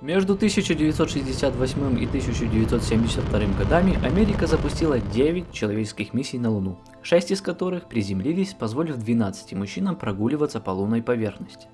Между 1968 и 1972 годами Америка запустила 9 человеческих миссий на Луну, 6 из которых приземлились, позволив 12 мужчинам прогуливаться по лунной поверхности.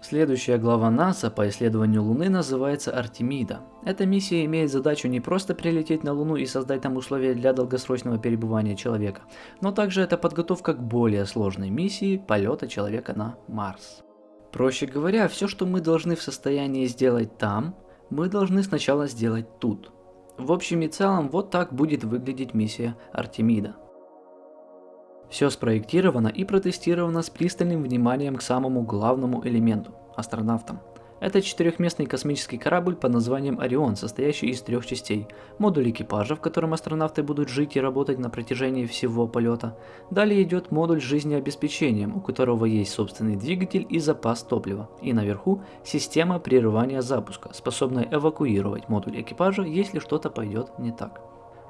Следующая глава НАСА по исследованию Луны называется Артемида. Эта миссия имеет задачу не просто прилететь на Луну и создать там условия для долгосрочного перебывания человека, но также это подготовка к более сложной миссии полета человека на Марс. Проще говоря, все, что мы должны в состоянии сделать там, мы должны сначала сделать тут. В общем и целом, вот так будет выглядеть миссия Артемида. Все спроектировано и протестировано с пристальным вниманием к самому главному элементу – астронавтам. Это четырехместный космический корабль под названием Орион, состоящий из трех частей. Модуль экипажа, в котором астронавты будут жить и работать на протяжении всего полета. Далее идет модуль жизнеобеспечения, у которого есть собственный двигатель и запас топлива. И наверху система прерывания запуска, способная эвакуировать модуль экипажа, если что-то пойдет не так.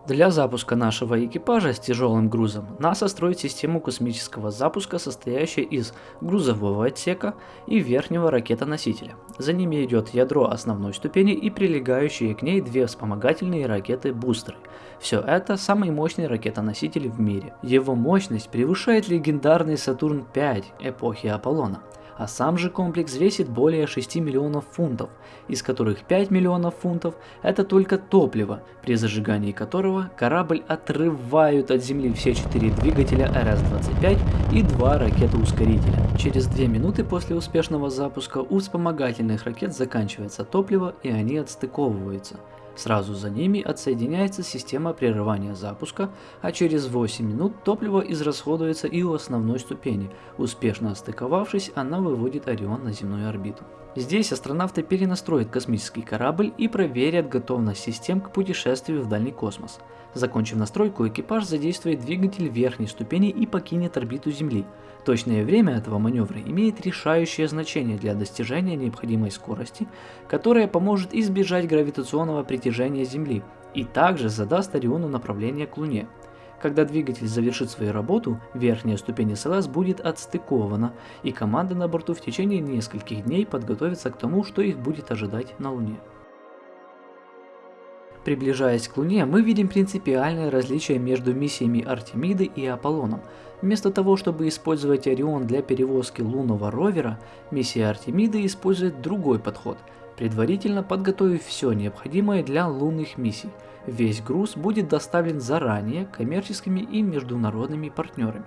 Для запуска нашего экипажа с тяжелым грузом НАСА строит систему космического запуска, состоящую из грузового отсека и верхнего ракетоносителя. За ними идет ядро основной ступени и прилегающие к ней две вспомогательные ракеты-бустеры. Все это самый мощный ракетоноситель в мире. Его мощность превышает легендарный Сатурн-5 эпохи Аполлона а сам же комплекс весит более 6 миллионов фунтов, из которых 5 миллионов фунтов это только топливо, при зажигании которого корабль отрывают от земли все 4 двигателя РС-25 и 2 ракеты-ускорителя. Через 2 минуты после успешного запуска у вспомогательных ракет заканчивается топливо и они отстыковываются. Сразу за ними отсоединяется система прерывания запуска, а через 8 минут топливо израсходуется и у основной ступени. Успешно остыковавшись, она выводит Орион на земную орбиту. Здесь астронавты перенастроят космический корабль и проверят готовность систем к путешествию в дальний космос. Закончив настройку, экипаж задействует двигатель верхней ступени и покинет орбиту Земли. Точное время этого маневра имеет решающее значение для достижения необходимой скорости, которая поможет избежать гравитационного притяжения Земли и также задаст Ориону направление к Луне. Когда двигатель завершит свою работу, верхняя ступень СЛС будет отстыкована, и команда на борту в течение нескольких дней подготовится к тому, что их будет ожидать на Луне. Приближаясь к Луне, мы видим принципиальное различие между миссиями Артемиды и Аполлоном. Вместо того, чтобы использовать Орион для перевозки лунного ровера, миссия Артемиды использует другой подход, предварительно подготовив все необходимое для лунных миссий. Весь груз будет доставлен заранее коммерческими и международными партнерами.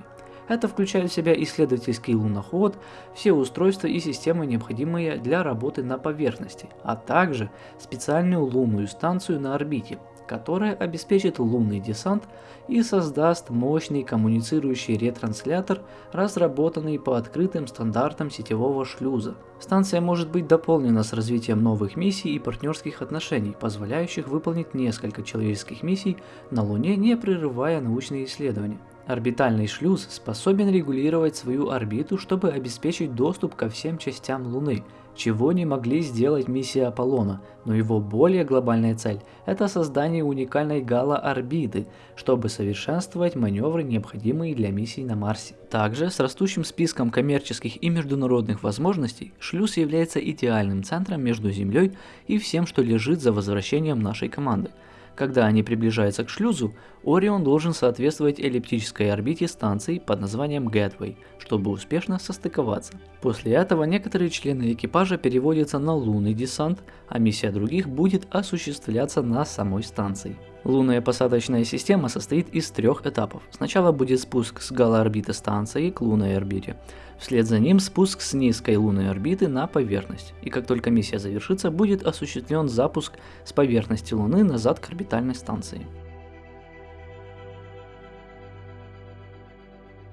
Это включает в себя исследовательский луноход, все устройства и системы, необходимые для работы на поверхности, а также специальную лунную станцию на орбите, которая обеспечит лунный десант и создаст мощный коммуницирующий ретранслятор, разработанный по открытым стандартам сетевого шлюза. Станция может быть дополнена с развитием новых миссий и партнерских отношений, позволяющих выполнить несколько человеческих миссий на Луне, не прерывая научные исследования. Орбитальный шлюз способен регулировать свою орбиту, чтобы обеспечить доступ ко всем частям Луны, чего не могли сделать миссии Аполлона, но его более глобальная цель – это создание уникальной гало-орбиты, чтобы совершенствовать маневры, необходимые для миссий на Марсе. Также с растущим списком коммерческих и международных возможностей, шлюз является идеальным центром между Землей и всем, что лежит за возвращением нашей команды – когда они приближаются к шлюзу, Орион должен соответствовать эллиптической орбите станции под названием Gateway, чтобы успешно состыковаться. После этого некоторые члены экипажа переводятся на лунный десант, а миссия других будет осуществляться на самой станции. Лунная посадочная система состоит из трех этапов. Сначала будет спуск с галоорбиты станции к лунной орбите. Вслед за ним спуск с низкой лунной орбиты на поверхность. И как только миссия завершится, будет осуществлен запуск с поверхности Луны назад к орбитальной станции.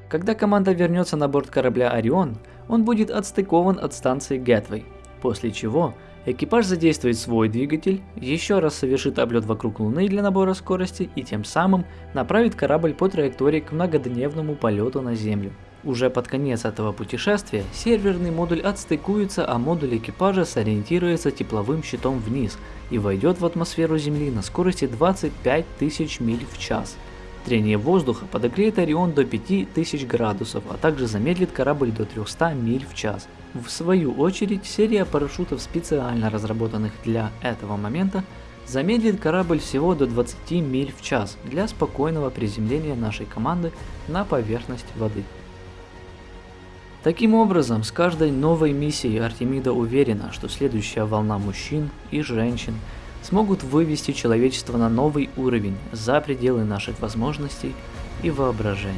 Когда команда вернется на борт корабля Орион, он будет отстыкован от станции Гетвей, после чего Экипаж задействует свой двигатель, еще раз совершит облет вокруг Луны для набора скорости и тем самым направит корабль по траектории к многодневному полету на Землю. Уже под конец этого путешествия серверный модуль отстыкуется, а модуль экипажа сориентируется тепловым щитом вниз и войдет в атмосферу Земли на скорости 25 тысяч миль в час. Трение воздуха подогреет Орион до 5000 градусов, а также замедлит корабль до 300 миль в час. В свою очередь, серия парашютов, специально разработанных для этого момента, замедлит корабль всего до 20 миль в час для спокойного приземления нашей команды на поверхность воды. Таким образом, с каждой новой миссией Артемида уверена, что следующая волна мужчин и женщин смогут вывести человечество на новый уровень за пределы наших возможностей и воображения.